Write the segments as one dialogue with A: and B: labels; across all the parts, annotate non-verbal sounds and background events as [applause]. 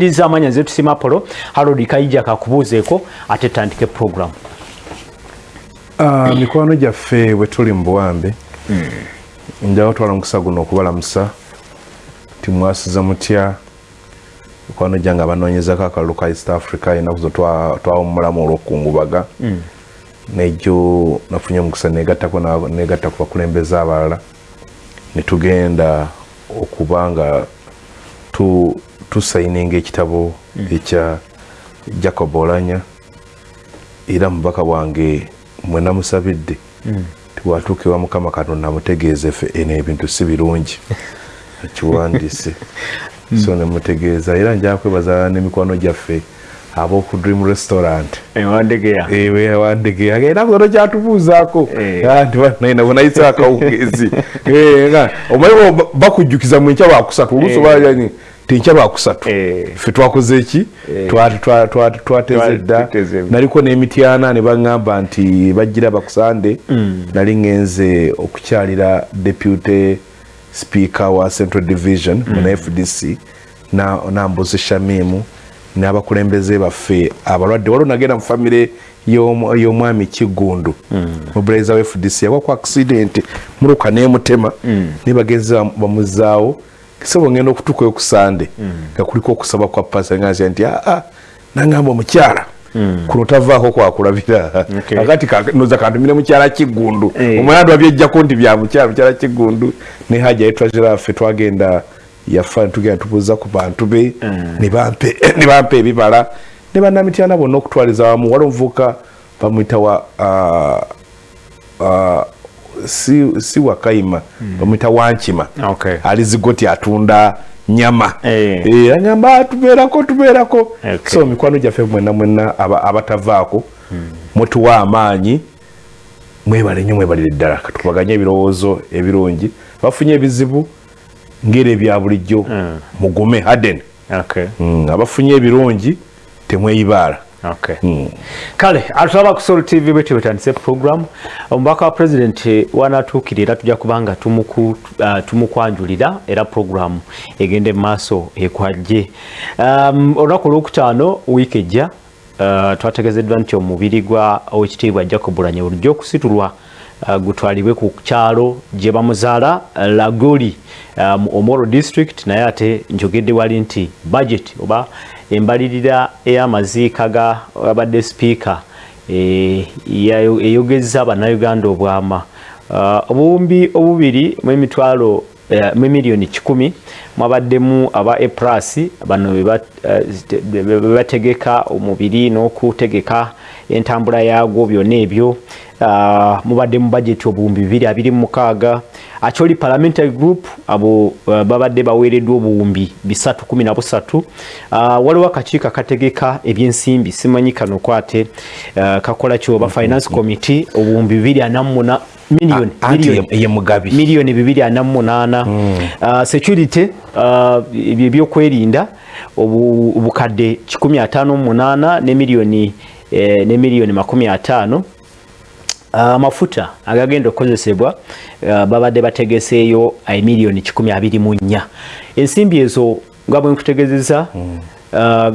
A: iriza amanya zetu simapolo harold kaija kakubuzeeko ate tandike program.
B: Uh, mikwano gyaffe bwe tuli mu buwambe mm. njawo twala omukisa guno okubalamusa timwasiza mutya? Mikwano gyange abanoonyezako akalulu ka east africa enaku zo twawumulamu olwokukungubaga mm. nejo nafunye omukisa negatta ku bakulembeze abalala. Netugenda okuba nga tu tusayininga ekitabo mm. ekya jacob olanya era mubaka bwange mwenamusabidde mm. tiwatuuka ewa mukama katonda amutegeeza fe eno ebintu si birungi. [laughs] Akiwandise mm. so nemutegeeza era nja kwebaza n'emikwano gyaffe aboku dream restaurant. Ewandegeya era kono kyatubuuzaako. Nti banaina bonayise akawungezi [laughs] omanyi bakujjukiza mu nkya bakusatu oluusi obaani tenkya bakusatu ffe twakoze eki? Twateze dda. naliko n'emityana ne baŋŋamba nti bajjira bakusande. Nali ŋŋenze okukyalira deputy speaker wa central division muna fdc nambuzi shamimu n'abakulembeze baffe. Abalwadde waliwo nagenda mu famire y'omwami kigundu mubulaiza wa fdc yagwa ku accident muluka n'emutema. Nebageza bamuzaawo kisebo ngenda okutuukayo ku sande nga kuliko okusaba kwa pasa ngazia nti aa nangamba omukyala. Kuno tavaako kwakulabira akati noza kantumire mukyala kigundu. Omwana twabyejjako nti bya mukyala mukyala kigundu. Ne haja yetwazira affe twagenda yafa tugenda tubuuza ku bantu be [coughs] ne bampa ebibala. Ne bannamityana bonna okutwaliza wamu wali omuvubuka bamwita wa si, si wakaima mm. bamwita wankima
A: okay.
B: ali zigoti atunda nyama
A: hey.
B: e, agamba tubeerako tubeerako okay. so mikwano gyaffe mwena mwena abatavaako mm. mutuwa amaanyi mwebale nnyo mwebalire ddala katukubaganye ebirowoozo ebirungi bafunye ebizibu ngeri ebya bulijjo mm. mugume haden
A: okay.
B: mm, abafunye ebirungi temweyibaala
A: Okay. Mm. kale atulaba ku sol tv bwetyo bwetandise program omubaka wa president wanatuukirira tujja kubanga tumuku, uh, tumukwanjulira era program egende maaso ekwajje um, olunaku olwokutaano wiiki ejja uh, twategezeddwa nti omubiri gwa owekitiibwa jacob lanye bulijjo okusitulwa uh, gutwalibwe ku kyalo gye bamuzaala uh, lagoli um, omoro district naye ate njogedde wali nti budget oba embalirira ey'amaziika ga abadde sipiika eh, eyogezza bannayuganda obwama. Ah, obuwumbi obubiri mu emitwalo eh, mu miliyoni kikumi mwabaddemu aba epras bano bebategeka eh, omubiri n'okutegeka entambula yaagwo byonna ebyo. Ah, mubadde mu bajeti obuwumbi 226 akyoli parliamentary group abo uh, babadde baweereddwa obuwumbi bisatu kumi na busatu. Uh, waliwo akakiiko akategeka ebyensimbi simanyi kano kwate uh, kakola ki oba finance committee obuwumbi bibiri anamuna miliyoni ye mugabi miliyoni bibiri ana munaana. Mm. uh, security ah, ebyo uh, ebyokwerinda obukadde 158 ne miliyoni eh, ne miliyoni makumi ataano. Amafuta uh, agagenda okukozesebwa uh, babadde bategeseeyo emiliyoni 124 ensimbi ezo nga bwe nkutegezeza mm. uh,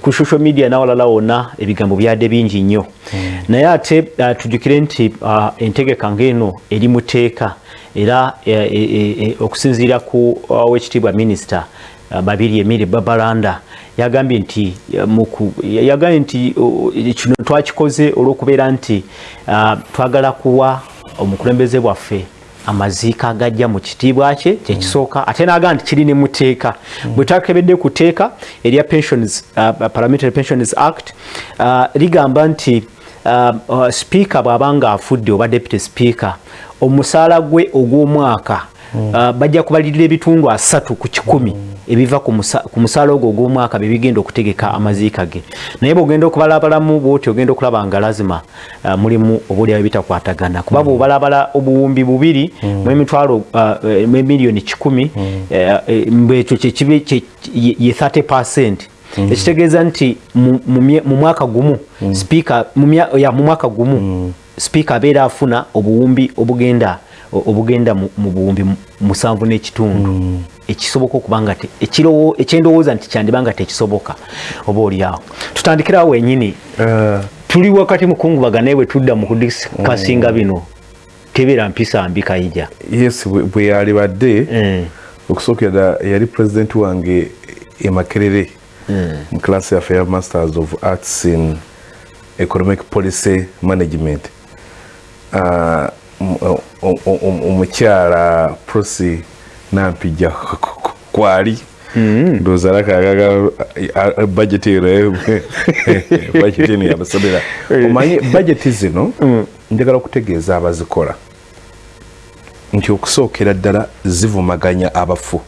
A: ku social media nawalala wonna ebigambo byadde bingi nnyo mm. naye ate uh, tujjukire nti uh, entegeka ng'eno eri mu tteeka era e, e, e, okusinziira ku owekitiibwa uh, minisita uh, babiri emiri babalanda yagambye nti muku yagambye nti kino twakikoze olw'okubeera nti uh, twagala kuwa omukulembeze bwaffe amaziika agajja mu kitiibwa kye kyekisooka mm. ate naga nti kiri ne mu tteeka mm. bwe twakebedde ku tteeka erya pensions uh, parliamentary pensions act ligamba nti speaker bw'abanga afudde oba deputy speaker omusaala gwe ogw'omwaka bajja kubalirira ebitundu asatu ku kikumi ebiva ku musaala ogwo ogw'omwaka bebigenda okutegeka amaziika ge naye bwogenda okubalabalamu bwoti ogenda okulaba nga lazima uh, mulimu obuliawo bitakwatagana kuba mm. bwobalabala obuwumbi bubiri mm. mu emitwalo uh, emiliyoni kikumi mm. uh, mbwekyo kyekibe ye 30 percent ekitegeeza nti mu mwaka gumu speaker mu mwaka gumu speaker abeera afuna obuwumbi obugenda obugenda mu buwumbi musanvu n'ekitundu. Mm. ekisoboka okuba nga ekyendowooza nti kyandiba nga tekisoboka oba oliawo. Tutandikirawo wenyini
B: Eh,
A: tuli wakati mukungubaga naye bwe tudda mu kudisikasinga bino tebeera mpisa mbi kayija.
B: Yes bwe- yalibadde
A: Eh,
B: okusookera yali president wange e makerere mu class yaffe ya masters of arts in economic policy management. O- omukyala prosi nampijja kwali. Ndowooza lakagaga budget eno [laughs] budget eno yabasomera omanyi budget zino njagala okutegeeza abazikola. Nti okusookera ddala zivumaganya abafu.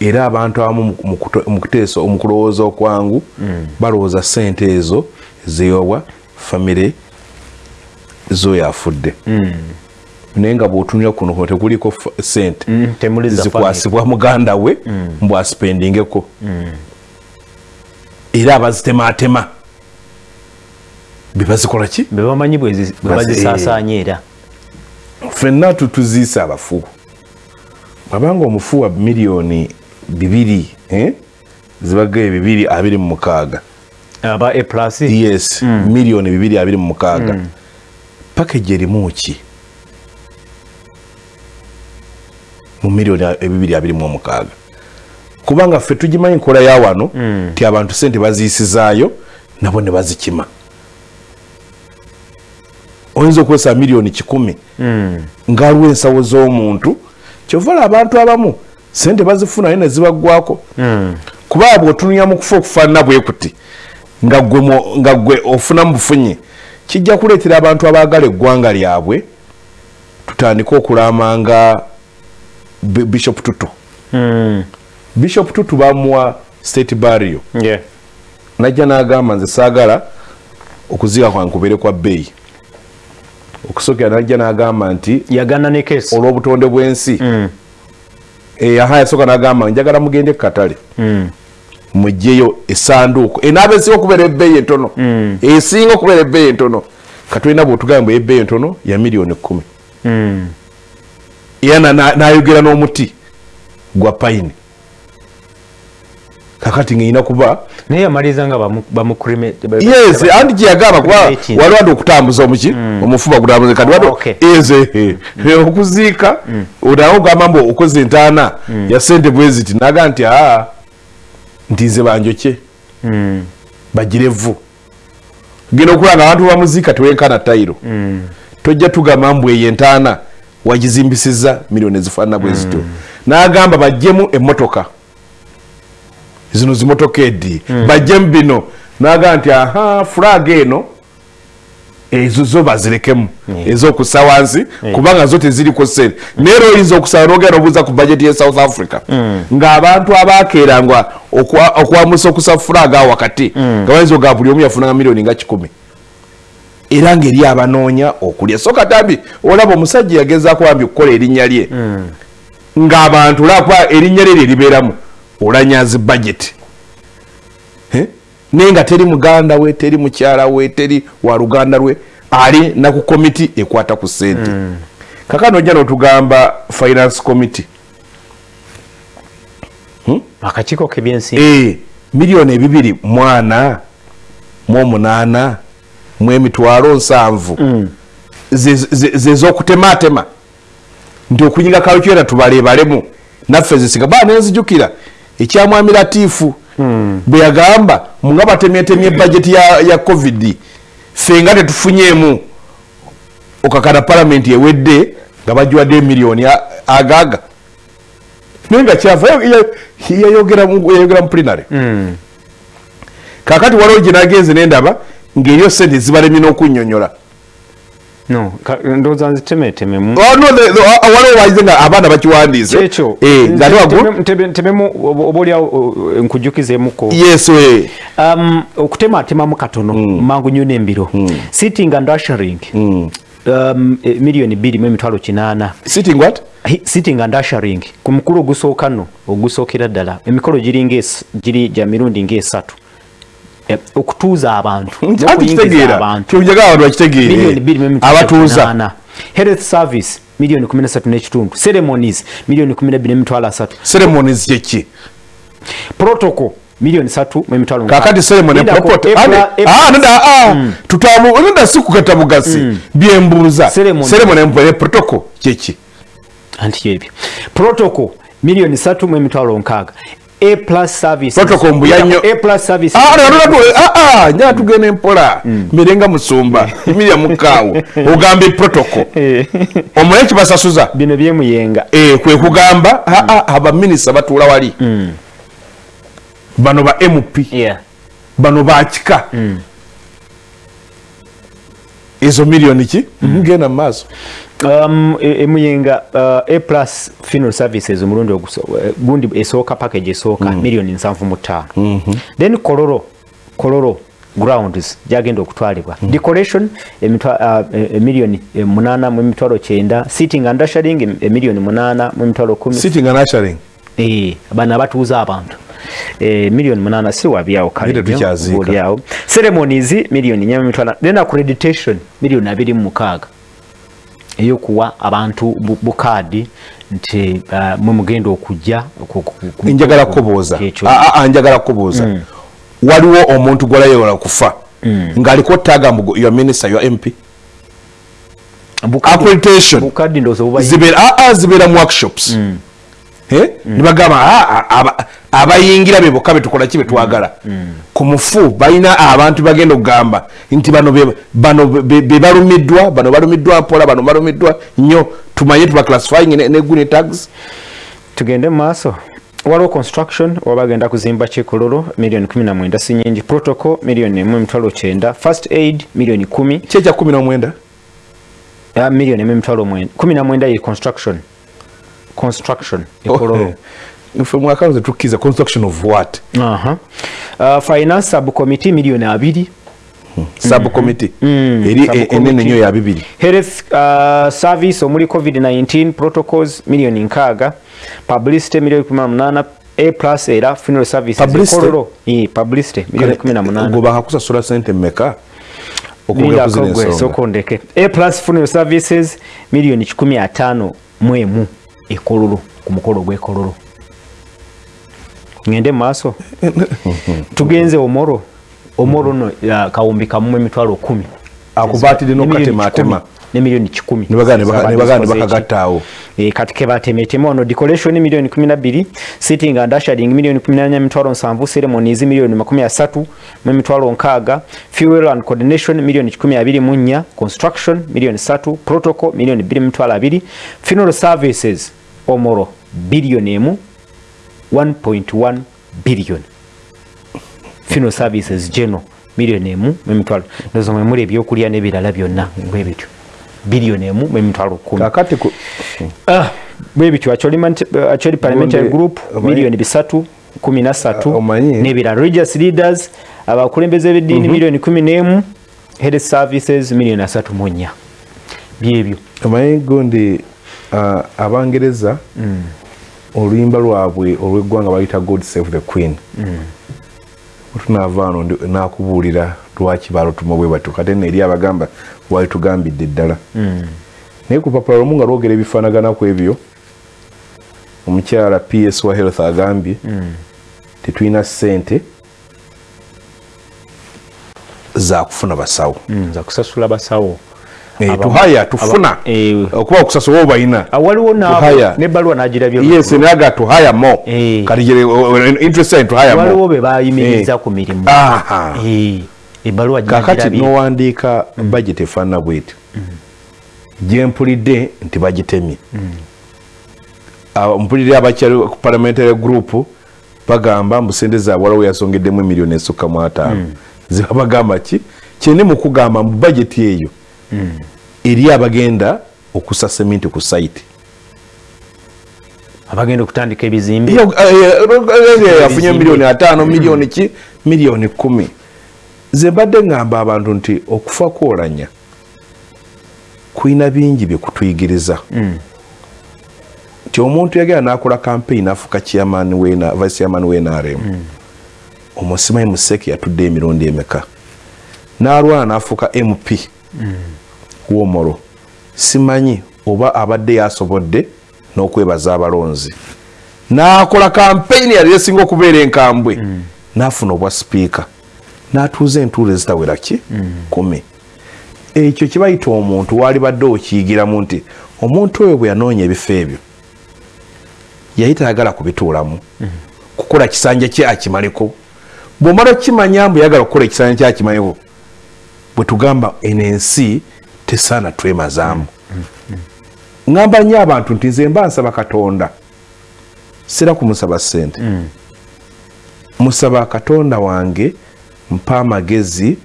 B: Era abantu abamu mu- kulowooza okwangu balowooza sente ezo zeyowa famire zoyo afudde. Naye nga bwotunira kuno kuno tekuliko fa- sente
A: Mm, temuli za
B: zikwasibwa muganda we mbw asipendingeko era abazitematema bebazikola ki?
A: Be bamanyi bwe zi- bwe
B: Basi,
A: bazisaasaanya era.
B: ffenna tutuziisa abafu abanga omufu wa miliyoni bibiri eh? zibagaye bibiri abiri mu mukaaga.
A: Aba a plus?
B: Yes miliyoni bibiri abiri mu mukaaga pakeji erimu ki? Mu miliyoni ebibiri abiri mu omukaaga. Kubanga ffe tugimanyi nkola ya wano ti abantu sente baziyisizaayo nabo ne bazikima. Oyinza okukozesa miliyoni kikumi nga aliwo ensawo z'omuntu kyova la abantu abamu sente bazifuna naye ne zibaggwako kuba bw'otununya mu kufa okufaanana bwe kuti nga gwe mo- nga gwe ofunamu bufunye kijja kuleetera abantu abaagala eggwanga lyabwe tutandike okulamanga Bi- bishop tutu.
A: Mm,
B: bishop tutu bamuwa state barrio.
A: Yeah.
B: najja n'agamba nze saagala okuziika kwange kubeere kwa bbeeyi okusookera najja n'agamba nti
A: yagana ne kesi
B: olw'obutonde bw'ensi. Eh, aha yasooka n'agamba njagala mugende kukatale mugyeyo esanduuko. Enaaba esinga okubeera ebbeeyi entono. Esinga okubeera ebbeeyi entono. Katolina bwotugamba ebbeeyi entono ya miliyoni kumi era na- na- n'ayogera n'omuti gwa payini. Kakati ng'erina kuba
A: naye yamaliriza nga bamu- bamukrime
B: yes anti kyeyagamba kuba
A: Ekintu.
B: waliwo andi okutambuza omuki omufuba gutambuza kati waliwo
A: Okay.
B: eze okuziika onawo ogamba mbu okoze entaana ya sente bweziti naga nti aa nti nze banjokye bagire vvu genda okulaba abantu bamuziika tewenkana tayiro. Tojja tugamba mbu eyo entaana wagizimbisiza miliyoni ezifaanana bwe zityo. N'agamba bajjemu emmotoka. Zino zimotoka eddi bajjemu bino. Naga nti aha fulaga eno ezo zo bazirekemu ez'okussa wansi kubanga zo teziriko sente naye era oyinza okusaba nogenda obuuza ku bajeti ye south africa. Ng'abantu abakeeranga okwa- okwamusa okussa fulaga awo wakati nga bayinza ogaa buli omu yafunanga miliyoni nga kikumi. Era ng'eri abanoonya okulya. So katambi olaba omusajja yagezaako bambi okukola erinnya lye. Ng'abantu olaba erinnya lye lye libeeramu. Olanyazi budget? Naye nga teri muganda we teri mukyala we teri wa luganda lwe ali naku komiti ekwata ku sente. Kakano ojja notugamba finance committee.
A: Akakiiko kebyensimbi
B: e miliyoni ebibiri mwana mu omunaana mu emitwalo nsanvu. Ze- ze- zez'okutematema nti okunyiga kalukyera tubalebalemu naffe zisinga baa nenzijukira ekyamwami latiifu bwe yagamba nga batemyetemye bajeti ya, ya covid ffe nga tetufunyeemu. Okakana palamenti ewedde nga bagiwadde emiliyoni a- agaaga naye nga kyava yayogera mu yayogera mu plinary kakati waliwo gye nagenze nendaba ng'eriyo sente zibalemye n'okunnyonnyola
A: no ka- ndowooza nzitemetememu
B: Oh, no, the- the- uh, waliwo wayize nga abaana bakiwandiise
A: ekyo
B: Eh, ng'ate waggulu
A: ntebemu oba oliawo nkujjukizeemuko
B: yes we.
A: Um, okutematemamu katono mangu nnyo n'embiro. Sitting and ushering. Um, eh, miliyoni bbiri mu emitwalo kinaana.
B: Sitting what?
A: Hi- sitting and ushering. Ku mukulu ogusooka nno ogusookera ddala. Emikolo giringa es- giri gya mirundi ngaesatu Eh, okutuuza abantu
B: anti
A: n'okuyingiza
B: kitegeera
A: abantu
B: bakitegeere abatuuza
A: health service miliyoni 13 n'ekitundu ceremonies miliyoni 12 n'emitwalo asatu
B: ceremonies kyeki
A: protocol miliyoni 3 mu emitwalo
B: kakati ceremony ane ah nda ah tutamu nda sikukata bugasi byembuza
A: Ceremony.
B: mpere protocol kyeki
A: anti yebyo protocol miliyoni 3 mu emitwalo nkaaga a plus services.
B: Protocol mbu yanyo-
A: a plus services.
B: Ah nda nda ah ah nya tugene empola mirenga musumba [laughs] emilia mukaawo ogamba protocol. [laughs]
A: Eh,
B: omulaye kibasasuza
A: bino byemuyenga
B: eh kwe kugamba ah ah abaminisa batuula wali. Bano ba mp
A: yeah.
B: Bano bakika ezo miliyoni ki? Genda mu maaso
A: um, e- emuyenga uh, a plus funeral services omulundi oguso- eh, gundi esooka package esooka miliyoni nsanvu mu ttaano. Then kololo kololo grounds gyagenda okutwalibwa. Decoration emitwa- uh, e- emiliyoni eh, munaana mu emitwalo kyenda. Sitting and ushering em- emiliyoni munaana mu emitwalo kumi.
B: Sitting and ushering?
A: Eh, bano abatuuza abantu. Eh, miliyoni munaana si wabyawo
B: tukyaziika.
A: kaleawo ceremonies miliyoni nya mitwala then accreditation miliyoni abiri mu mukaaga eyokuwa abantu bu- bukaadi nti uh, mwe mugenda okujja ku- ku- ku-
B: njagala
A: ku-
B: kubuuza.
A: ekyo.
B: Ah, ah, njagala kubuuza. Waliwo omuntu gwalayola kufa ng'aliko taga mbu your minister your mp accreditation
A: bukaadi ndowooza buba
B: zibeera ah, ah, zibeera mu workshops. Eh? Nibagamba ah, ah, aba- abayingira be bokka betukola ki betwagala ku mufu balina abantu bagenda okugamba nti bano be- bano balumiddwa mpola bano balumiddwa nnyo. Tumanye tuba classifying ne, ne guni tags.
A: Tugende maaso. Waliwo construction oba bagenda kuzimba kikololo miliyoni 19 si nyingi protocol miliyoni emu emitwalo kyenda. First aid miliyoni 10
B: kyekya kumi nomwenda
A: Ah, miliyoni emu emitwalo mwenda kumi na mwenda ye construction construction. [laughs] Ekololo
B: nfe mwaka ze tukkiza construction of what?
A: Aha. Uh, finance subcommittee miliyoni abiri
B: subcommittee? Eri e-
A: subcommittee.
B: enene nnyo ya bibiri
A: health uh, service omuli covid-19 protocols miliyoni nkaaga publicity miliyoni 18 a plus era funeral services.
B: Publicity?
A: ekololo Eh, publicity miliyoni 18
B: go bakakusasula sente mmeka? Okugula kuzina ensonga
A: sokondeke. A plus funeral services miliyoni 15 mu emu ekololo ku mukolo gw'ekololo. Ngende maaso? [laughs] Tugenze omoro. Omoro no ya, kawumbi emitwalo kumi.
B: Akubaatire
A: Nemiliyoni
B: n'okatematema
A: kikumi, nemiliyoni kikumi.
B: Nebagala-
A: Zaba
B: nebagala
A: disposal
B: nebakagattaawo.
A: eki. Eh, kati kebatemetema ono decoration miliyoni 12 sitting and ushering miliyoni 18 emitwalo nsanvu ceremonies miliyoni 30 mu emitwalo nkaaga fuel and coordination miliyoni 24 construction miliyoni 3 protocol miliyoni 2 emitwalo 2 funeral services omoro biliyoni emu 1.1 billion. Funeral services general miliyoni emu mu emitwalo ndozo mwe muli ebyokulya n'ebirala byonna bwe bityo. Biliyoni emu mu emitwalo kumi.
B: Kakati ku-
A: Ah, bwe bityo acholi parliamentary group miliyoni bisatu kumi na
B: Ah,
A: satu
B: omanyi-
A: n'ebirala religious leaders abakulembeze b'eddiini miliyoni kumi n'emu. Health services miliyoni asatu mu nnya. Byebyo
B: omanyi gundi ah, abangereza oluyimba lwabwe olw'eggwanga bayita god save the queen. Otunaava ano ndi- nakubuulira lwaki balutuma bwe batyo. Kate neeri abagamba wali tugambidde ddala. Naye ku papula lumu nga lwogera ebifaanaganaku ebyo omukyala ps wa health agambye tetulina ssente zakufuna basawo.
A: Nza kusasula basawo
B: tuhaya
A: aba-
B: tufuna.
A: Eh,
B: okuba okusasula oba balina
A: Ah, waliwo naabo
B: Tuhaya.
A: n'ebbaluwa n'agirabye
B: yes naga tuhaya mo.
A: Eh.
B: kati jere interest in tuhaya
A: waliwo
B: mo
A: be bayimiriza ku mirimu.
B: Aha.
A: Eh, ebbaluwa
B: kakati
A: ginagirabye
B: nowandiika budget efaanana bweti. Gyempulidde nti bagitemye. Abo- mpulidde abakyali ku parliamentary group bagamba mbu sente zaabwe waliwo yasongeddemu emiliyoni esukka mu ataano. Ziba bagamba ki? Kyeni mu kugamba mu budget eyo eri abagenda okusa seminti ku site.
A: Abagenda okutandika ebizimbe?
B: Iyo, eh, eh, yafunye miliyoni ataano miliyoni ki? Miliyoni kumi. Ze mbadde ngamba abantu nti okufa kwolanya kulina bingi byekutuyigiriza nti omuntu yagenda nakola campaign afuka vice chairman wenarem omusimanyi museke yatudde emirundi emeka? N'alwana n'afuuka mp womoro simanyi oba abadde yasobodde n'okwebaza abalonzi. N'akola kampeyini yali esinga okubeera enkambwe. N'afuna obwa sipiika n'atuuza entuulo ezitawera ki? Kumi. Ekyo kibayita omuntu waali badde okiyigiramu nti omuntu oyo bwe yanoonya ebifo ebyo yali tayagala kubituulamu. Kukola kisanja kye akimaleko bwomala okukimanya mbu yagala okukola ekisanja kye akimaleko bwe tugamba eno ensi tesaana twemazaamu ŋŋamba nnyo abantu nti nze mba nsaba katonda. Sira kumusaba ssente. Musaba katonda wange mpa amagezi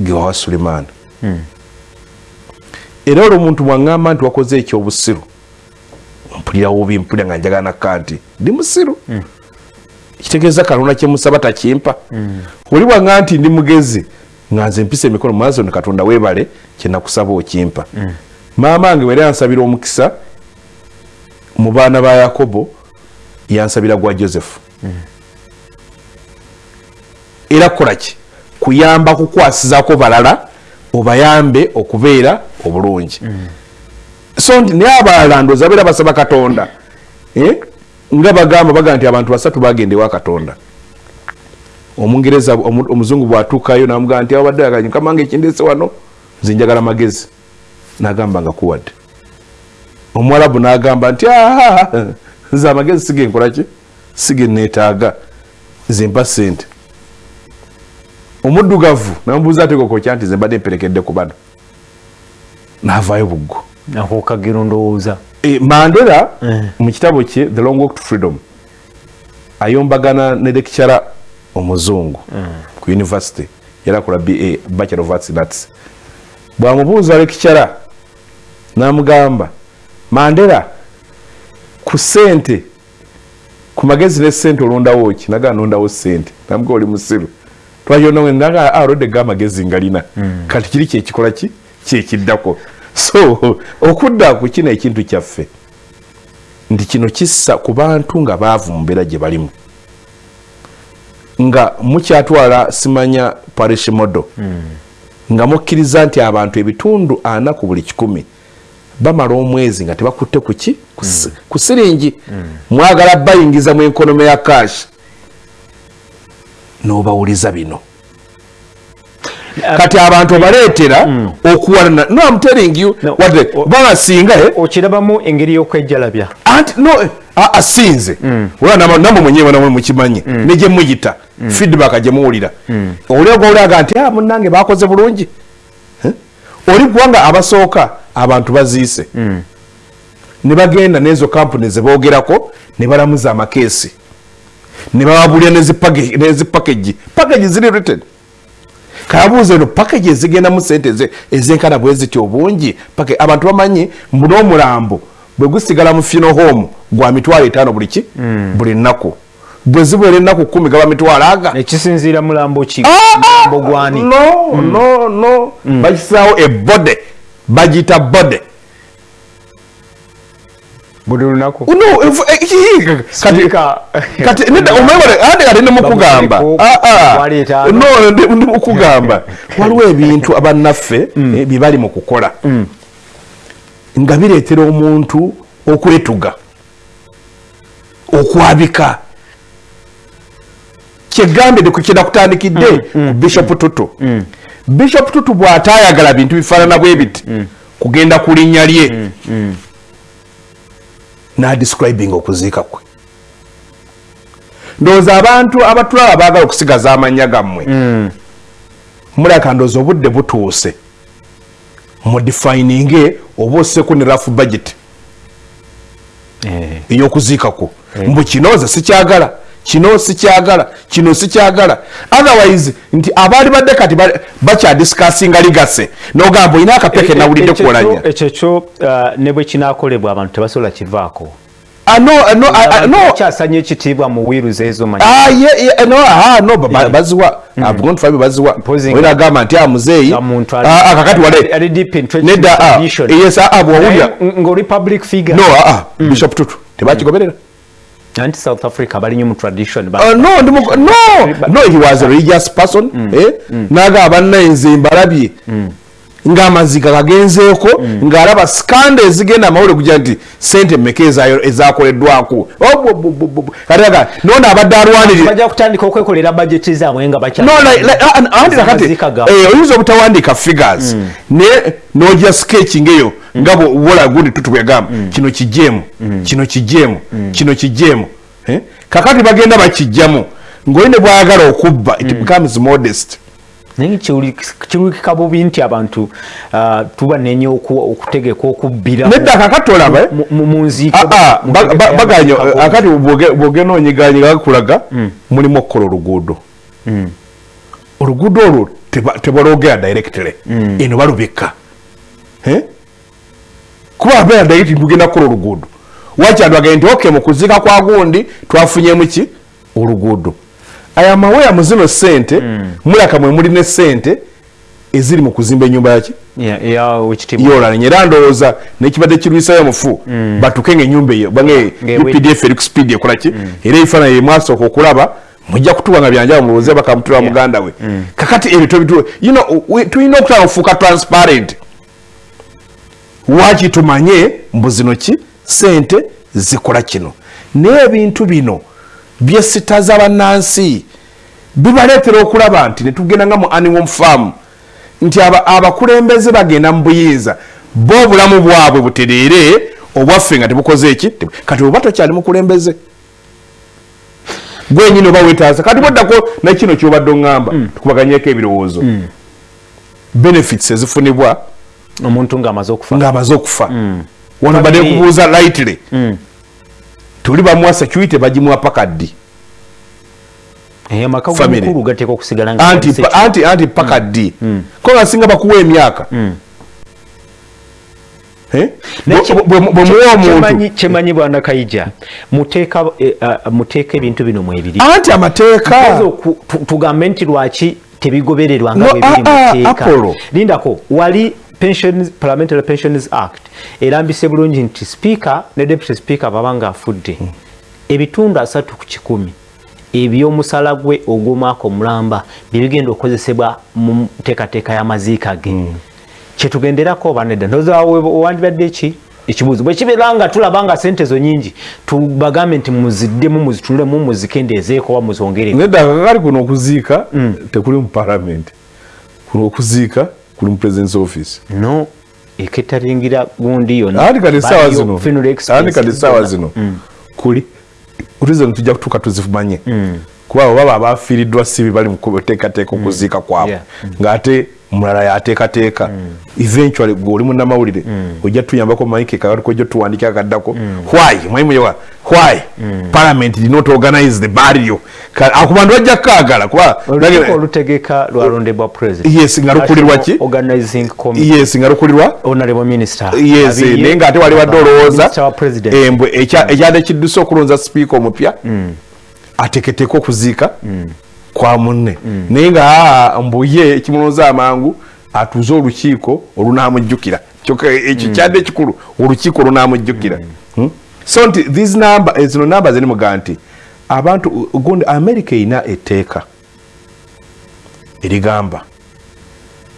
B: gewawa sulimaani era olwo omuntu bwaŋŋamba nti wakoze ekyobusiru mpulira wubi mpulira nga njagala nakka nti ndi musiru. Kitegeeza kalonda kyemusaba takimpa. Oli bwaŋŋa nti ndi mugezi nga nze mpisa emikono maaso ni katonda weebale kyenakusaba okimpa. Maama wange wera yansabira omukisa mu baana ba yakobo yansabira gwa josefu era kukolaki kuyamba kukwasizako balala obayambe okubeera obulungi. So nti naye abalala ndooza beera basaba katonda Eh? nga bagamba baga nti abantu basatu bagenda ewa katonda omungereza omu- omuzungu bwatuukayo namugamba nti abadde kamange ekindese wano nze njagala magezi. Nagamba nga kuwadde. Omuwalabu nagamba nti "Ah, nze amagezi sige nkolaki sige neetaaga nze mpa sente omuddugavu namubuuza ate kokokya nti nze mbadde mperekedde ku bano? Navaayo buggo.
A: Akukagira ndowooza
B: E, mandela
A: Eh.
B: mu kitabo kye the long walk to freedom ayombagana ne lecturer omuzungu ku university yali akola ba bachelor of arts in arts. Bwamubuuza lecturer namugamba mandela ku sente ku magezi ne sente olondawo ki? Naga nondawo sente namuga oli musiru. Twayondawe naga alodde ga amagezi ngalina kati kiri kyekikola ki? Kyekiddako so okudda ku kino ekintu kyaffe nti kino kissa ku bantu nga baavu mu mbeera gye balimu nga mukyatwala simanya parish modo. Nga mukkiriza nti abantu ebitundu ana ku buli kikumi bamala omwezi nga tebakutte ku ki? Ku si- ku siringi. Mwagala bayingiza mu enkonome ya kashi n'obawuliza bino kati abantu obaleetera okuwalana no I'm telling you
A: No.
B: wadde
A: O-
B: babasinga eh,
A: okirabamu engeri y'okwejjalabya
B: anti no a- asinze ola nama- namwe mwenyewe namwe mukimanyi ne gye muyita. Feedback gye muwulira. Oli ogwolaga nti "Ah, munnange bakoze bulungi. Eh? oli kubanga abasooka abantu baziise. Ne bagenda n'ezo kampuni ze boogerako ne balamuza amakeesi. Ne bababulya nezipakagi pakagi ziri written kabuuza eno pakagi ezigendamu sente eze- ezenkana bwe zityo obungi. Pake abantu bamanyi mbu n'omulambo bwe gusigala mu fino home gwa mitwalo etaano buli ki? Buli nnaku. Bwe zibeera ennaku kumi gaba mitwalo aga.
A: Ekisinziira mulambo ki?
B: Ah,
A: mulambo gwani?
B: No no no. Bakisaawo ebode bagiyita bode
A: buli lunaku.
B: No efu- eh, ki- kati [laughs] kati nedda omwebale ate kati Ah, ah.
A: twali etaano.
B: no ndi ndi mukugamba [laughs] waliwo ebintu abannaffe eh, bye bali mu kukola. Nga bireetera omuntu okwetuga okwabika. Kyegambye kukira kutandikidde ku bishop tutu. bishop tutu bw'ataayagala bintu bifaanana bwe biti kugenda ku linnya lye n'adescribing okuziika kwe. Ndowooza abantu abatulaba baagala okusigaza amannya gammwe. Mulaka ndowooza obudde butuuse. Mudifininge oba osseku ne rafu budget.
A: Eh,
B: ey'okuziikako mbu kino nze sikyagala kino sikyagala kino sikyagala. Otherwise nti abaali badde kati ba- bakyadisikasinga ligase. Nogamba olina akapeke nawulidde
A: ekyo
B: kuolanya
A: kyo- ekyo kyo ah, ne bwe kinaakolebwa abantu tebasobola kivaako.
B: Ah, ah, ah, no.
A: kyasanya ekitiibwa mu wiiruzi ezo
B: Ah, no, ah, baziwa abugontufabe baziwa.
A: Mpozi nga-
B: oyina agamba nti a muzeeyi.
A: Nga muntu ali-
B: Ah, ah, kakati wale.
A: ali deep entrenched
B: nedda ah,
A: tradition.
B: yes ah, ah, bwowulira
A: Naye ng'oli public figure.
B: No ah, ah, bishop tutu tebakigoberera
A: anti south africa bali nnyo mu tradition ba-
B: Uh, no, no, no, he was a religious person. Eh? Naga abanna nze mbalabye. Ng'amaziga gagenzeeko ng'alaba sikanda ezigenda amawulire kugira nti sente ezayo- ezakoleddwako? Katiaga nono abadde alwanirira.
A: Bajja kutandika okwekolera bajeti zaabwe nga bakya-
B: No, like- like, ah, ah, eh, obutawandiika figures. Naye n'ojja sketching eyo nga bwola gundi tutubwegamba kino kijjeemu kino kijjeemu kino kijjeemu Eh? kakati bagenda bakijjamu ng'oyine bwayagala okubba it becomes modest
A: naye kirulikika bubi nti abantu ah, tuba nenye oku- okutegeka okubbira
B: nedda kakati olaba eh?
A: mu- mu- mu nziiko
B: Ah, ah,
A: mu
B: ba-
A: ntegeka
B: ba- baganya
A: y'amaziika
B: akati bwoge- bwogenda onyiganyiga bakulaga mulimu okukola oluguudo. Oluguudo olwo teba- tebalwogera directly. Eno balubika. Eh? kuba abeera direct tugenda kukola oluguudo. Wakyantu agende nti okay mukuziika kwa gundi twafunyemu ki? Oluguudo aya amaweya mu zino sente mulaka mwe muli ne sente eziri mu kuzimba enyumba yaki
A: Ya- ya wekitiibwa
B: yolalanye era ndowooza nekibadde kirwisayo mufu batuke nga enyumba eyo bange
A: Ngewe-
B: updf eri ku speed ekolaki era ebifaananyi emwasooka okulaba mujja kutuwa nga byanjaba mulowoze bakamutula
A: Yeah.
B: muganda we. Kakati ebyo tobitu you know, we- tulina okutala ofuuka transparent. Waki tumanye mbu zino ki? Sente zikola kino. Naye ebintu bino byesitaza bannansi bibaleetera okulaba nti netugenda nga mu animal farm nti aba- abakulembeze bagenda mu buyinza bo obulamu bwabwe butereere obwaffe nga tebukoze eki kati oba tokyali mukulembeze? Gwenyini oba wetaaza kati bweddako nakino kyobadde oŋŋamba tukubaganyeko ebirowoozo. Benefits ezifunibwa
A: omuntu ng'amaze okufa.
B: ng'amaze okufa. Wano badde
A: Family.
B: kubuuza lightly tuli bamuwa security bagimuwa paka ddi?
A: Eh,
B: anti pa- anti anti paka ddi? Ko nga singa bakuwa emyaka? Eh?
A: Naye
B: Bwe- bwe- bwe muwa
A: kyemanyi
B: omuntu
A: kyemanyi bwana kayija muteeka eh, ah, muteeka ebintu bino mwebiri
B: anti amateeka.
A: Tuweze oku- tu- tugambe nti lwaki tebigobererwa nga
B: No,
A: bwe biri
B: ah, ah,
A: mu tteeka
B: Apollo.
A: lindako wali parliamentary pensions act erambise bulungi nti speaker ne deputy speaker baba nga afudde. Ebitundu asatu ku kikumi ebyomusala gwe ogw'omwaka omulamba byebigenda okukozesebwa mu nteekateeka y'amaziika ge. Kyetugenderako oba nedda ndowooza owandibadde ki? Ekibuuzo bwe kibeera nga tulaba nga sente zo nyingi tubagambe nti muziddemu muzitunulemu muzikendeezeeko oba muzongereko.
B: Nedda kakali kuno okuziika tekuli mu parliament. Kuno okuziika kuli mu president's office.
A: No eketaringira gundi yonna.
B: Anti kati essaawa
A: baliyo
B: zino? Kati essaawa
A: zonna.
B: zino? Kuli? Utuze tujja kutuuka tuzimanye kuba abo baba abafiiriddwa sibi bali mu kuteekateeka okuziika kwabwe.
A: Yeah.
B: ng'ate mulala yateekateeka eventually gwe oli munnamawulire ojja tuyambako mike kakaliko ojja tuwandika akaddako. Why? Mwalimu yewa why? Parliament did not organize the burial Ka- ako bantu bajja kukaagala kuba
A: olukiiko olutegeka lwalondebwa president.
B: Yes, nga lukulirwa ki?
A: Organizing committee.
B: Yes nga lukulirwa?
A: Honorable minister.
B: Yes naye ngaate wali wadde olowooza embwe ekya- ekyadde kidduse okulonza sipiika omupya ateeketeeka okuziika kwa munne. Naye nga aa, mbu ye ekimulonza amangu atuuze olukiiko olunamujjukira kyokka ekyo kyadde ekikulu olukiiko olunamujjukira Hmm? so nti these number eh, zino namba ziri muga nti abantu gundi america erina etteeka erigamba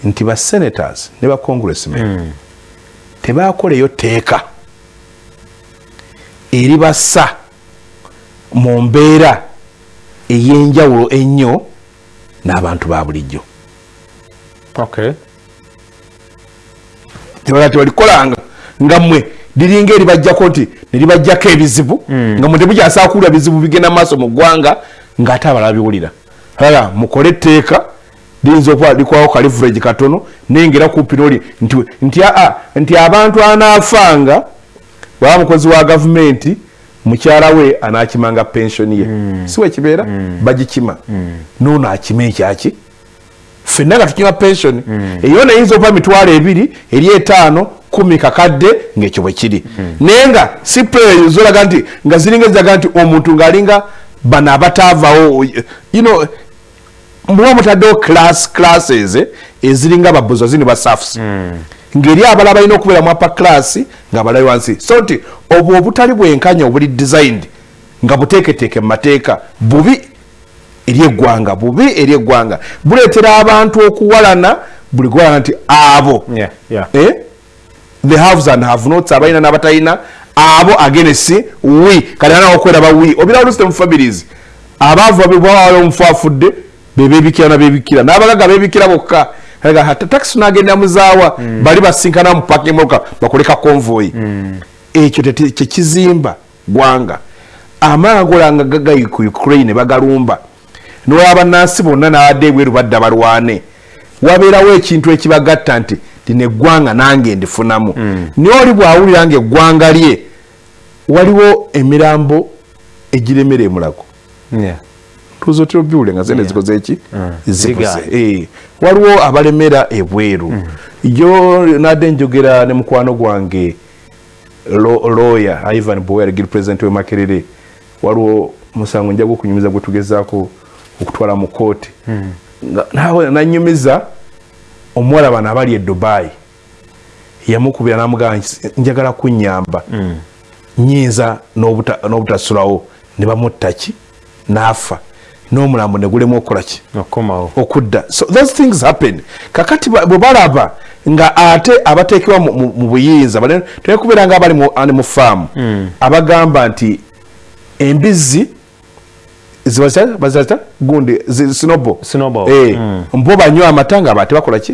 B: nti ba senators ne ba congressmen tebakoleyo tteeka eribassa mu mbeera ey'enjawulo ennyo n'abantu ba bulijjo.
A: Okay
B: tebala tebalikolanga nga mmwe liringa eribajjako nti neribajjako ebizibu nga mwe temukyasaa kuwulira bizibu bigenda maaso mu ggwanga ng'ate abalala biwulira ala mukole etteeka liyinza okuba likwawo kalivureji katono naye ngaera kumpi noli nti, aa, nti abantu anaafanga bwaba mukozi wa gavumenti mukyala we anaakimanga pensioni ye. Si wekibeera bagikima. Noono akima ekyaki ffenna nga tukima pensioni eyo neyinza okuba mitwalo ebiri eri etaano kumi kakadde ngaekyo bwe kiri. Naye nga si preyo zolaga nti nga ziringa eziraga nti omuntu ng'alinga bano abataavawo you know, muba mutaddewo class classes eh, eziringa babuzo zini basafs ngeri abalala balina okubeera mu apa class nga balali wansi. So nti obwo obutali bwenkanya obuli designed nga buteeketeeke mu mateeka bubi eri eggwanga bubi eri eggwanga. Buleetera abantu okuwalana buli gwalaga nti abo.
A: Yeah, yeah.
B: eh? the haves and have nots abalina n'abatalina abo agenesi wi kati anawo okweraba wi obira olusi mu families. Abaavu bwawala omufu afudde bebebikira nabebikira n'abagaga bebikira bokka takisi nagenda muzaawa bali basinkana mu parking moka bakoleka convoy ekyo tete- kyekizimba gwanga. Amaagola nga gagayi ku ukraine bagalumba. Nolaba nansi bonna nabadde ebweru badda balwane. Wabeerawo ekintu ekibagatta nti lino eggwanga nange ndifunamu. Naye oli bwawulira nga eggwanga lye waliwo emirambo egiremera emulago
A: Yeah.
B: tuzo tyobiwule nga zene zikoze eki? Zibuze
A: Zigaanye.
B: Eh, waliwo abalemera ebweru. Yo nadde njogera ne mukwano gwange lo- lawyer ivan bower giri president we makerere. Waliwo musango njaga okunyumiza gwe tugezaako okutwala mu kooti Nga- nawe nanyumiza omuwala bano abali e dubai yamukubira namugamba nti, njagala kunyamba nyinza n'obuta- n'obutasulawo. Ne bamutta ki? N'afa n'omulambo ne gulemu okukola ki?
A: Okukomawo
B: okudda. So those things happen. Kakati bwe balaba nga ate abateekebwa mu- buyinza bale- tekubeera nga abali mu- ani mu faamu. Abagamba nti embizzi bazita gundi sinobo
A: Snowball.
B: Eh,
A: Mm.
B: mbo banywa amata nga bate bakola ki?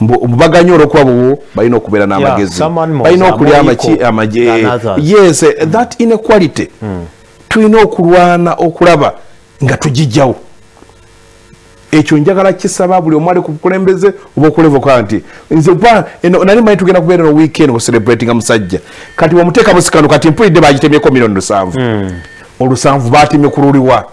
B: Mbo- mbo baganya olwokuba buwo balina okubeera n'amagezi. Balina okulya amagi yes eh, that inequality. Tulina okulwana okulaba nga tugijjawo. Ekyo njagala kisaba buli omu ali ku bukulembeze oba okulevoka nti nze ba nali manyi tugenda kubeera no weekend kucelebratinga musajja. Kati wamuteeka musikano kati mpulidde bagitemyeko miliyoni lusanvu. Olusanvu batemye ku luliwa.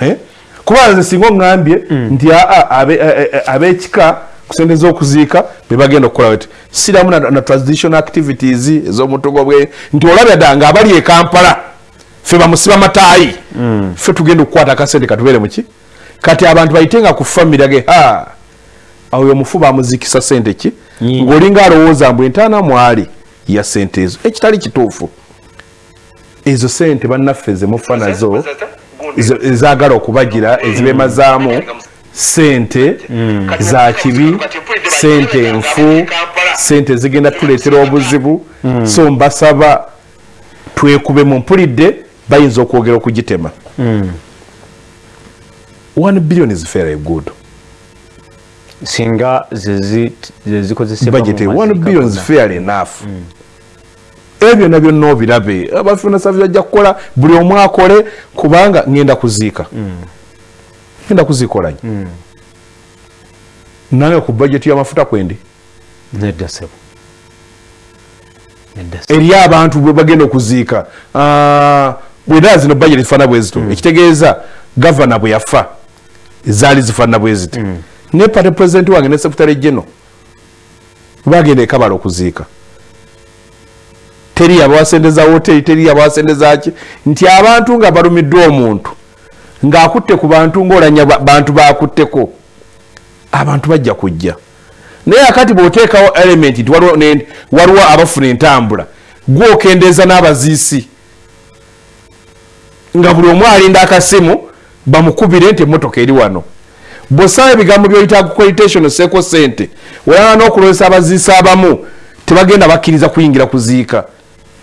B: Eh? kuba nze singa oŋŋambye nti aa abe- ab'ekika kusendeza okuziika bebagenda okukola weti siramu na, na transitional activities ez'omutugo bwe. Nti olabya dda nga abali e ffe bamusiba mataayi ffe tugenda okukwata akasente katubeere muki kati abantu bayitenga ku famire age ha awo omufu bamuzikisa sente ki?
A: Nyingi.
B: ng'olinga alowooza mbu entaana mwali ya sente ezo. Ekitali kituufu. Ezo sente bannaffe zemufa nazo ezaagala okubagira ezibemazaamu sente za kibi sente nfu sente zigenda tuleetera obuzibu. So mbasaba twekube mu mpulidde bayinza okwogera okugitema. One billion is very good.
A: Singa zezi- zezikozesebwa
B: budget one billion is fair enough. Ebyo byonna byonna obirabe. Abafuna savi bajja kukola buli omu akole kubanga ngenda kuziika. Ngenda kuziikola nyo. Nange ku budget y'amafuta kwendi?
A: Nedda sebo. Nedda sebo.
B: Eri abantu bwe bagenda okuziika Bwera zino budget zifaana bwe zito ekitegeeza gavana bwe yafa zaali zifaanana bwe ziti ne pate president wange ne secretary general bagenda ekabala okuziika. Teri abawasendeza hoteri teri abawasendeza ki? Nti abantu nga balumiddwa omuntu ng'akutte ku bantu ng'olanya ba- bantu bakutteko abantu bajja kujja. Naye akati bw'oteekawo element nti waliwo abafuna entambula gwe okendeeza n'abaziisi nga buli omu alinda akasimu bamukubire nti emmotoka eri wano. Bw'osaba ebigambo byoyita accreditation oseeko sente olaba n'okulozesa abaziisi abamu tebagenda bakkiriza kuyingira kuziika.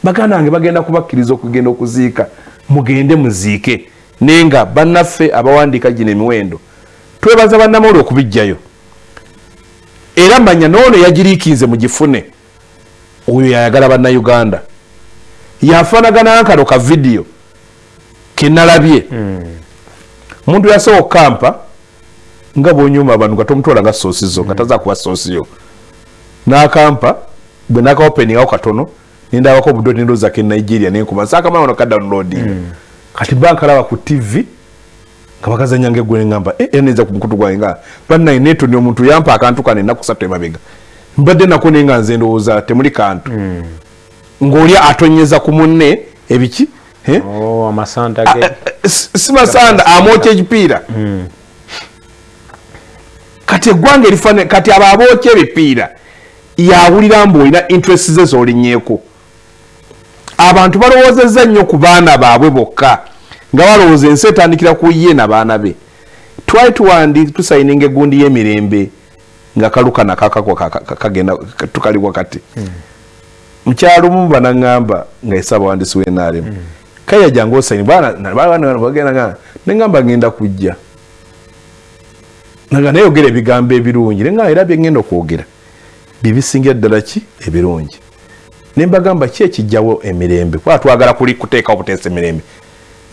B: Baganda wange bagenda kubakkiriza okugenda okuziika mugende muziike. Naye nga bannaffe abawandiika gino emiwendo twebaza bannamawuli okubijjayo era manya noono yagiriikinze mugifune oyo yayagala bannayuganda. Yafaanagana nkalo ka vidiyo kenalabye omuntu yasobola okukampa nga bwonyuma abantu nga tomutwala nga soosizo nga taza kuba soosiyo nakampa bwe nakaopeningawo katono nindabako obudde nindoza ke nigeria nenkuba nsakamana ono kadownloading kati bankalaba ku tv nga bakazanya nga eggwe neŋamba eneza ku mukutu gwange nga bannaye netoni omuntu yampa akantu kano ennaku satu emabega mbadde nako naye nga nze ndowooza temuli kantu. Ng'oli atonyeza ku munne ebiki
A: Oh, amasanda ge
B: eh, eh, si masanda amwokya ekipiira. Kati eggwanga erifane kati abo abookya ebipiira yawulira mbu olina interest ze zolinyeeko abantu balowoozezza nnyo ku baana baabwe bokka nga balowooza ensi etandikira ku ye na baana be. Twali tuwandi tusayininga egundi y'emirembe nga kalukana kakako kagenda tukali wakati. Mukyalo mu banaŋŋamba nga esabawandiisi wenaremu kaya jangu osayini bagenda neŋŋamba ngenda kujja naga nayogera ebigambo ebirungi neŋŋamba era byengenda okwogera. Bibisingira ddala ki? Ebirungi. Nembagamba ki ekijjawo emirembe? Kuba twagala kuli kuteekawo buteesa emirembe.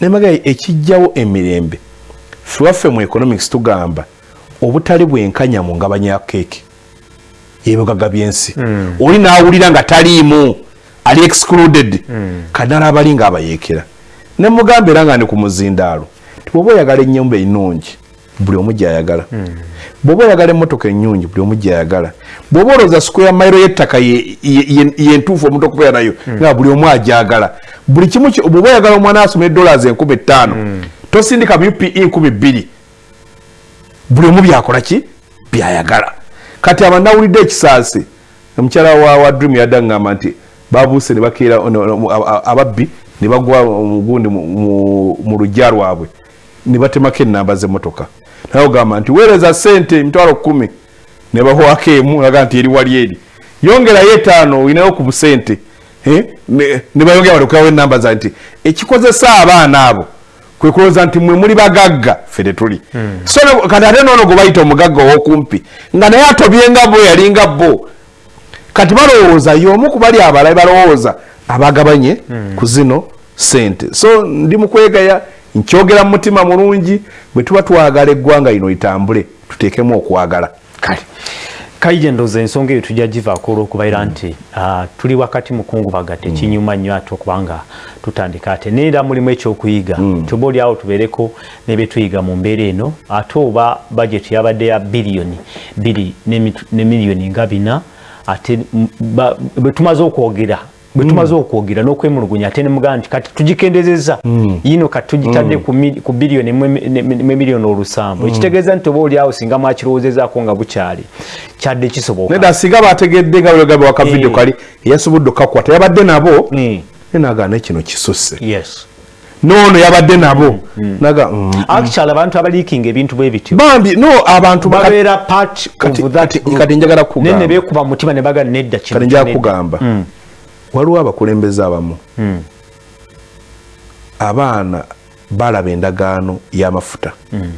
B: Nembaga ekijjawo emirembe. Fewaffe mu economics tugamba obutali bwenkanya mu ngabanya ya keeki. Yebigaga byensi mm. oli nawulira nga taliimu ali excluded mm. kanala abali nga abayeekera nemugamba era nga ni ku muzindaalo tibwoba oyagala enyumba enungi buli omu gyayagala mm. bwoba oyagala emmotoka enyungi buli omu gyayagala bwoba olowooza square mairo y'ettaka yentuufu omuntu okubeera nayo mm. nga buli omu ajagala buli kimu bwoba oyagala omwana asoma edollars enkumi ttaano mm. tosindika upe nkumi bbiri buli omu byakola ki byayagala kati aba nawulidde ekisaasi omukyala wa dream yaddaŋŋamba nti babuuse nebakeera ababbi ne bagwa mugundi mu lujja lwabwe ne batemako enamba z'emmotoka. Naye ogamba nti weereza sente emitwalo kumi ne bahwako emu aga nti eri wali eri. Yongerayo etaano olinayo ku busente ne bayongera balekerawo enamba za nti ekikozesa abaana abo kwe kulowooza nti mwe muli bagagga ffe tetuli. Hmm. so kati ate noono gwe bayita omugagga ow'okumpi nga naye atobyenga bo yalinga bo kati balowooza y'omu ku bali abalabe balowooza abagabanye hmm. ku zino sente so ndi mukwegaya nkyogera mu mutima mulungi bwe tuba twagala eggwanga lino litambule tuteekemu okwagala. Kale
A: kaije ndoza ensonga eyo tujja givaako olwokubaira nti uh, tuli wakati mukungubaga tekinyuma nnyo ate okubanga tutandika ate. Neera mulimu ekyokuyiga. Mm. tuba oliawo tubeereko nebyetuyiga mu mbeera eno ate oba bajeti yabadde ya biliyoni biri ne miliyoni nga bina ate bwe tumaze okwogera bwe tumaze okwogera n'okwemulugunya ate nemugaa nti kati tugikendezeza mm. yino kati tugitadde mm. ku biliyoni memiliyoni olusambu mm. ekitegeeza nti oba oliawo singa mwakirowoozezaako nga bukyali kyadde kisoboka
B: singa bategedde nga bwegambe wakavidiyo eh. kali eyasobodde okakwata yabadde nabo eh. nenagana kino kisusse noono yabadde nabo. Naga
A: actually abantu abaliikinga ebintu bwe bityo.
B: Bambi no abantu
A: babeera part of that
B: kati njagala kugamba.
A: Nene beekuba mutima ne baga nedda
B: kino kati njagala kugamba. Waliwo abakulembeze abamu.
A: Hmm.
B: abaana balaba endagaano y'amafuta.
A: Hmm.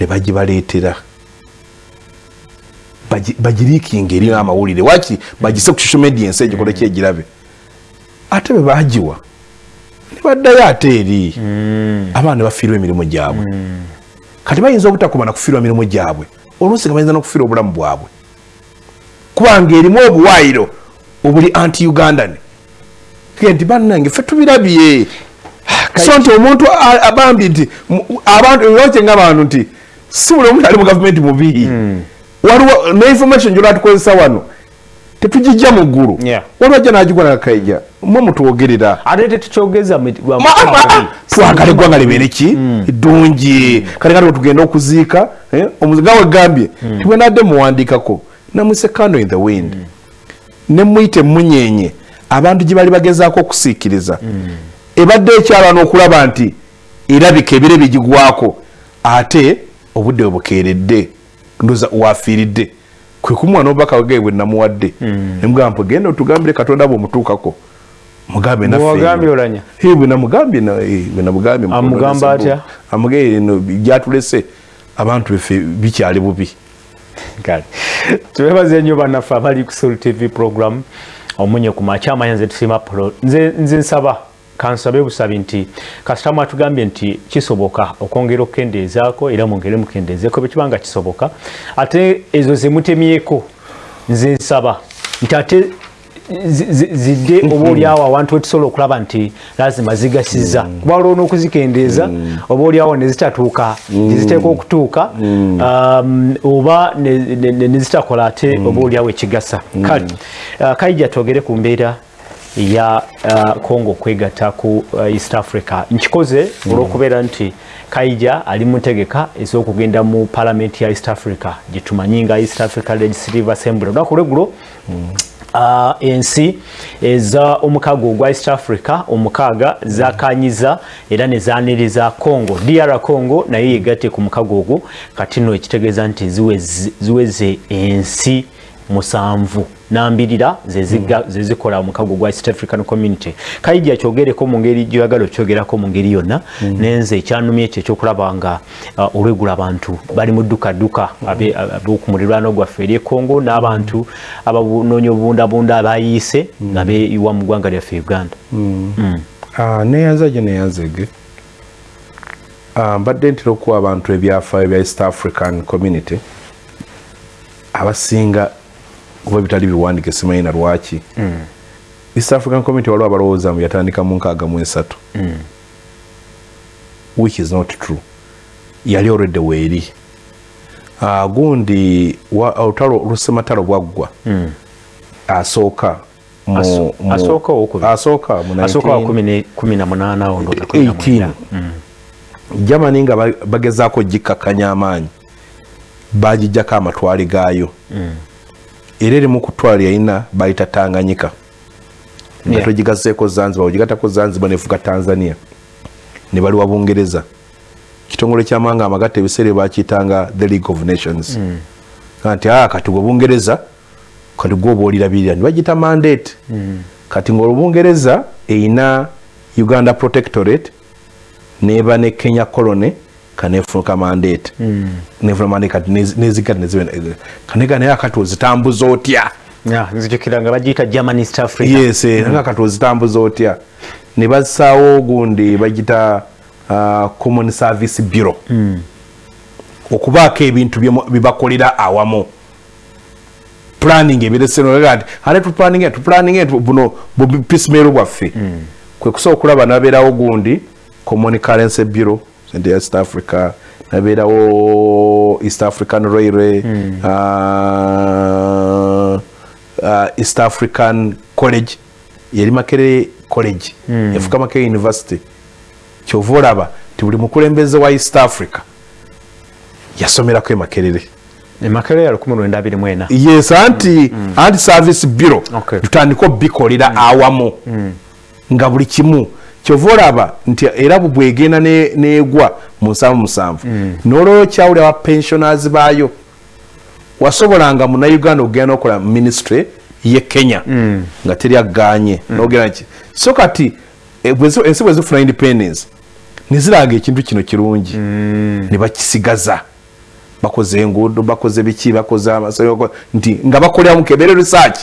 B: ne bagibaleetera. Bagiriikinga eri amawulire waki bagise ku social media ensi egikole ki egirabe ate be bagiwa ne baddayo ate eri.
A: Hmm.
B: abaana ne bafiirwa emirimu gyabwe. Kati bayinza obutakuba nakufiirwa emirimu gyabwe? Oluusi nga bayinza n'okufiirwa obulamu bwabwe. Kubanga erimu obuwaayiro obuli anti ugandan nti bannange fe tubirabye. So nti omuntu abambi nti abantu lwaki nga abantu nti si buli omuntu ali mu gavumenti mubi
A: hmm.
B: waliwo neinformation gyolwatukozesa wano tetugijja mu ggulu. Waliwo ajja nagigwa nakaija mwe mutwogerera.
A: Ate tetukyogeza
B: twagala eggwanga libeere ki?
A: Hmm.
B: ddungi kale kati wetugenda okuziika eh, omuziga wegambye
A: hmm.
B: tibwenadde muwandikako namuse candle in the wind. Nemuyite munyenye abantu gye bali bagezaako okusiikiriza. Ebadde ekyalwa n'okulaba nti erabika ebire bigigwako. Ate obudde bwe bukeeredde ndoza wafiiridde kwe kumuwa n'obubaka bwege bwe namuwadde. Nemugamba mpe genda otugambire katonda bwe omutuukako. Mugambe
A: nafenamugambye atya?
B: Amugee gyatulese. Abantu befe bikyali bubi.
A: Kale. Twebaze nnyo bannaffe abali ku sol tv program omunye ku makyama nze tusima pro nze nsaba kansabe busabi nti kasitamu atugambye nti kisoboka okwongera okukendeezaako era mwongere mukendeezeeko bwekibanga kisoboka. Ate ezo zemutemyeko nze nsaba nti ate zidde oba oliawo awantu wetusobola okulaba nti lazima zigasiza. Mm. kuba olwo n'okuzikendeeza mm. oba oliawo nezitatuuka neziteeka okutuuka um, oba nezitakola ate oba oliawo ekigasa. Kale uh, kaija twogere ku mbeera ya uh, congo okwegatta ku uh, east africa. Nkikoze olwokubeera nti kaija ali mutegeka ez'okugenda mu palamenti ya east africa. Gyetumanyi nga east africa legislative assembly. Olunaku lwegulo Uh, ensi eza omukago ogwa east africa omukaaga zakanyiza era nezaniriza congo. Dr congo naye yegatte ku mukago ogwo kati nno ekitegeeza nti ziweze ensi musanvu nambirira zezikola mm. omukago gwa east african community kaija kyogereko mu ngeri gyoyagala okyogerako mu ngeri yonna mm. nenze ekyanumya ekyo ekyokulaba nga uh, olwegula abantu bali mu ddukaduka abokumulirwano gwaffe eri ekongo n'abantu abanoonya obubundabunda abayiise mm. nga beyiwa mu ggwanga lyaffe uganda
B: mm. mm. uh, neyanza gye neyanzege uh, mbadde ntera okuwa abantu ebyafaayo bya east african community abasinga kuba bitali biwandike simanyi na lwaki. Mm. east african community waliwo abalowooza mu yatandika mu nkaaga mu esatu. Mm. which is not true. Yali olwedde weeri. Uh, gundi olutalo olusematalo bwaggwa. Mm. asooka
A: asooka
B: germany nga bagezaako gikkakkanya amaanyi. Bagijjako amatwale gaayo. Mm. Era erimu kutwala yalina bayita tanganyika nga yeah. togigaseeko zanzibar ogigatako zanzibar nefuga tanzania ne baliwa bungereza kitongole kyamanga amagatta ebiseera bakiyitanga the league of nations mm. nti a ah, kati gwe bungereza kati gwe oba olirabirira nibagita mandate mm. kati ngaolubungereza erina uganda protectorate neba ne kenya colony kanefunuka mandate mm. nefuna mandate kati nezigati nezibe kanega naye akati ozitambuza otya
A: nzijukira nga bagiyita german east africa
B: yes mm. naye akati ozitambuza otya ne bazisaawo ogundi bagita uh, common service bureau mm. okubaako ebintu bibakolera awamu planning ebiresenoti ate tuplanning tuplanning buno bupisimero bwaffe mm. kwe kusobola okulaba nabeerawo gundi common currency bureau nti east africa nabeerawo east african railway mm. uh, uh, east african college yeri makerere college mm. efuka makerere university kyova olaba ti buli mukulembeze wa east africa yasomerako emakerere yes anti mm. anti service bureau okay. tutandika obikolera mm. awamu mm. nga buli kimu kyova olaba nti era bwegenda negwa mu nsanvu musanvu. Mm. nolwolwo kyawulira bapensioners baayo wasobolanga munauganda okugenda nokola ministry ye kenya mm. nga teri aganye mm. nogeraki so kati e, ensi bwezifuna independence neziraga ekintu kino kirungi. Nebakisigaza bakoze enguudo bakoze biki bakoze nti nga bakoleramu kebere research.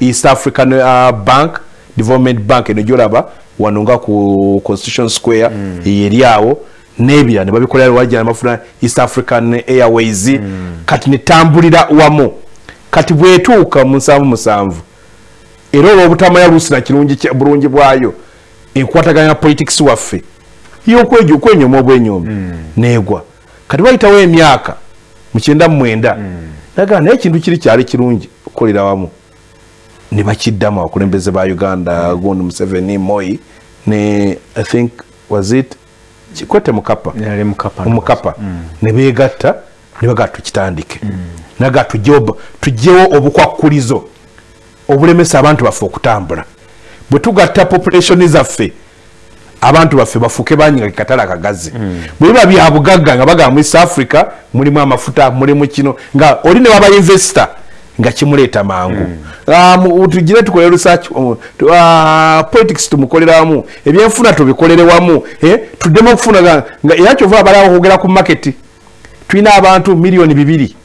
B: East african uh, bank development bank eno gyolaba wano nga ku constitution square mm. eri awo nebira ne babikolera wajja amafuna east african airways mm. kati netambulira wamu kati bwetuuka mu nsanvu musanvu era olwa obutamanya lusina kirungi bulungi bwayo enkwataganya politics waffe yokwejo okwenyoma obwenyomi mm. negwa kati bayitawo emyaka mukyenda mumwenda mm. nagaa naye ekintu kiri kyali kirungi okukolera wamu ne bakiddamu abakulembeze ba uganda gundi museveni moi ne i think was it? Kikwete mukapa. Omukapa mm. ne begatta ne bagaa tukitandike. Mm. nagaa tugyewo obukwakulizo obulemesa abantu baffe okutambula. Bwe tugatta populationi zaffe abantu baffe bafuuke banyi nga kekatale akagazi mm. bwe biba byabugagga nga bagamba mu east africa mulimu amafuta mulimu kino nga oli ne waba investor nga kimuleeta mangu mm. uh, tugire tukole research uh, uh, politics tumukoleramu ebyenfuna tubikolere wamu eh? tuddemu okufuna nga era kyova abalawo okwogera ku market tulina abantu miliyoni bibiri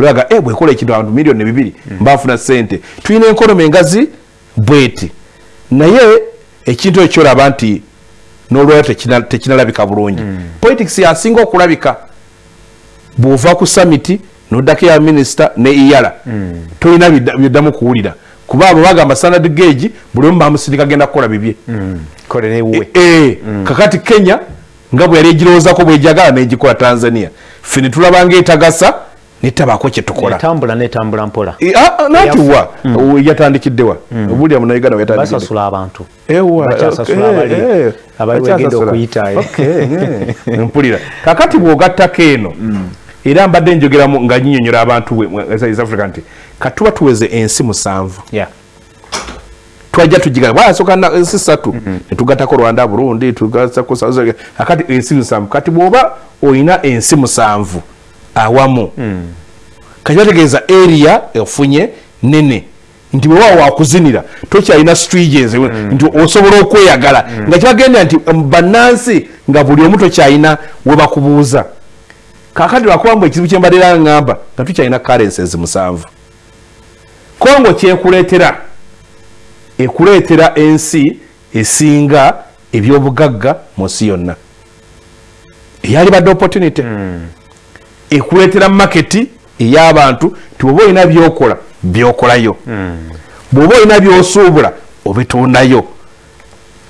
B: olaga eh, bwekola ekintu abantu miliyoni bibiri mm. mbafuna sente tulina enkonomi engazi bweti naye ekintu ekyo kyolaba nti nolwayo tekinalabika bulungi mm. politics yasinga okulabika bwova ku summit noddako ya minisita ne iyala. Mm. tolina byoddamu kuwulira. Kuba abo bagamba standard gage buli omu bamusindika genda kukola bibye. Mm. e, e, mm. kakati kenya nga bwe yali egirowoozako bwejagala negikola tanzania. Fe netulaba nga etagasa netabako kyetukolanatiwa yatandikiddewa obulya munauganda [laughs] mpulira. Kakati bwogattako eno era mbadde njogeramu nga nyinyonyola abantu africa nti katuba tuweze ensi musanvu. Twajja tugiga bwasoka ensi satu netugatako rwanda burundi South Africa. akati ensi musanvu. Kati bwoba oyina ensi musanvu awamu kati bategeeza area efunye nene nti bwewa wakuzinira tokyalina strages nti osobola okweyagala. Nga kibagenda nti um, bannansi nga buli omu tokyalina webakubuuza kakati lwakubambu ekizibu kyembadera ŋŋamba nga tukyalina currencies musanvu. Kongo kyekuleetera ekuleetera ensi esinga ebyobugagga mu nsi yonna. Eyalibadde opportunity. Ekuleetera maketi ey'abantu ti bwoba olina byokola byokolayo. Bwoba olina byosuubula obitundayo.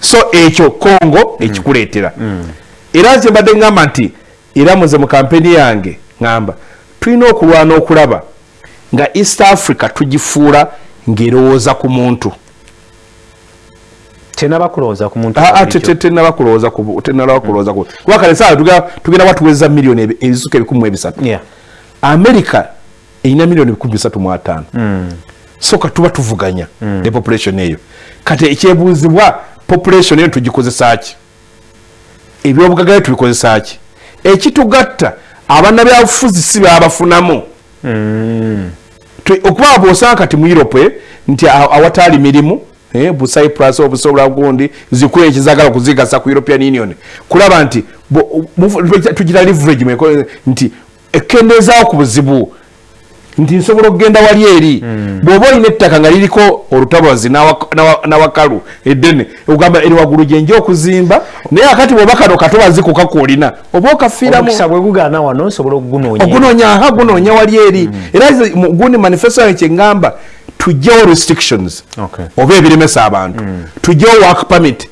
B: So ekyo kongo ekikuleetera. Era nze mbadde ŋŋamba nti era muze mu kampeni yange ŋŋamba tulina okulwana okulaba nga east africa tugifuula ng'erowooza ku muntu.
A: Tenaba kulowooza ku muntu
B: Ah, ah, tenaba kulowooza ku tenaba kulowooza ku kuba kale saa tugenda watuweza miliyoni ebi- ebisuka ebikumi ebisatu. America erina miliyoni ebikumi bisatu mu ataano. So katuba tuvuganya ne population eyo. Kati ekyebuuzibwa population eyo tugikozesa ki? Ebyobugagga byo tubikozesa ki ekitugatta abannabyabufuzi si babafunamu Tu- okuba bwosanga kati mu europe nti a- awatali mirimu eh, bu cyprus obusobola gundi zikulu ekizagala okuzigasa ku european union. Kulaba nti tugira leverage nti ekendezaawo ku buzibu nti nsobola okugenda wali eri. Bw'oba olina ettaka nga liriko olutabazi n'awa- n'awa- n'awakalu eddene ogamba eri waggulu gyenja okuzimba naye akati bw'oba kano katobazi ku kakoolina oba okafiiramu
A: omukisa bwe gugaana wano nsobola okugunoonya
B: ogunoonya aha gunoonya wali eri. Era nze mu- gundi manifesto yange kyeŋŋamba tugyewo restrictions
A: Okay.
B: oba ebiremesa abantu. Tugyewo work permit.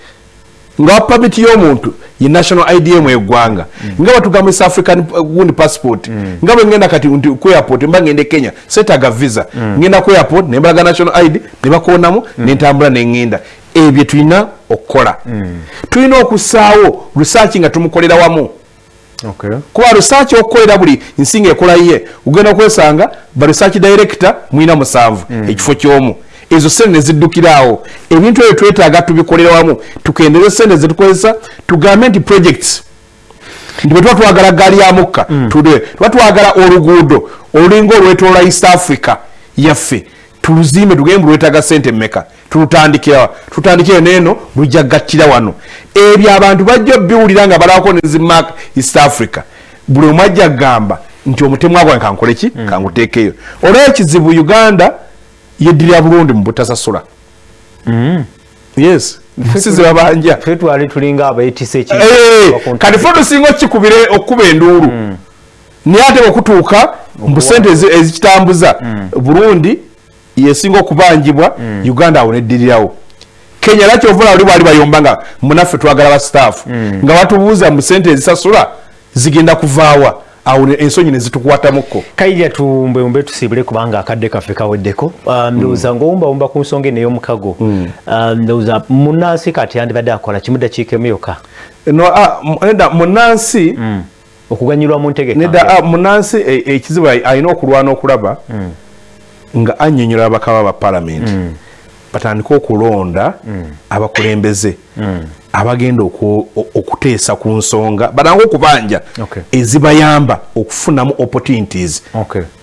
B: Nga work permit y'omuntu ye national idm eggwanga nga batugamba east african uh, gundi passport. Nga bwe ngenda kati nti ku airport mba ngende kenya setaga visa. Ngenda ku airport nembalaga national id ne bakonamu nentambula neŋŋenda ebyo tulina okukola. Tulina okussaawo research nga tumukolera wamu.
A: Okay.
B: kuba research okukolera buli nsinga ekolaye ogenda okwesanga ba research director mwina musanvu ekifo kyomu ezo sente neziddukiraawo. Ebintu ebyo twetaaga tubikolera wamu tukendeeze sente zetukozesa tugambe nti projects. Nti bwe tuba twagala gaali ya mukka tudwe tuba twagala oluguudo olulinga olwetoola east africa yaffe tuluzimbe tugembe lwetaaga sente mmeka. Tulutandikira tutandikire neeno lujja gattira wano. Ebyo abantu bajja obiwulira nga balabako nezimak east africa. Buli omu ajja kugamba nti omutemu agwange kankoleki kanguteekeyo olwo ekizibu uganda yeddirira bulungi mu butasasula yes. Nsi zebabanja
A: ffe twali tulinga abeetisa
B: Eh, kati fo tusinga okikubire okukuba enduulu. Naye ate bwekutuuka mu sente ezi- ezikitambuza burundi yesinga okubanjibwa uganda awo neddirirawo kenya era kyovula oli bwali bayomba nga munaffe twagala basitaafu nga batubuuza mu sente ezisasula zigenda kuvaawa awo ne- ensonyi nezitukwatamuko
A: kairya tumbewumbe tusibule kubanga akadde kaffe kaweddeko. Um, ndowooza ngaowumbawumba ku nsonga eno ey'omukago. Um, ndowooza munansi kati yandibadde akola kimu dakiika emu yokka?
B: No ah, mu- nedda munansi
A: okuganyulwa mu ntegeka.
B: Nedda ah, munansi e- ekizibu ali- alina okulwana okulaba nga annyonnyola abakaba ba palamenti batandike okulonda abakulembeze abagenda oku- o- okuteesa ku nsonga batange okubanja ezibayamba okufunamu opportunities.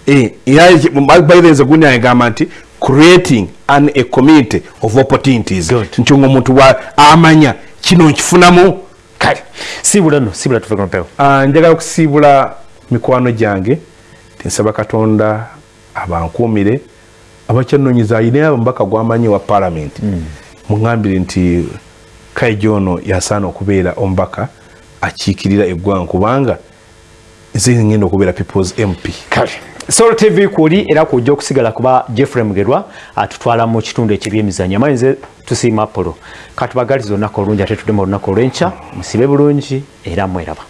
B: Eh, era eki- by the way, nze gundi agamba nti creating an a community of opportunities. Nti nga omuntu wa- amanya kino nkifunamu
A: kale. Sibula no sibula tuve kumpewo
B: Ah, njagala okusiibula mikwano gyange. Tinsaba katonda abankuumire abakyanoonyiza ayina omubaka gwamanyi wa palamenti muŋambire nti kaija ono yasaana okubeera omubaka akiikirira eggwanga kubanga nze ngenda okubeera peoples mp
A: kale solo tv kuli era kujja okusigala kuba jeffrey mugerwa atutwala mu kitundu eky'ebyemizanyo amanyi nze tusiima polo katubagaliza olunaku olungi ate tudde mu olunaku olw'enkya musibe bulungi era mweraba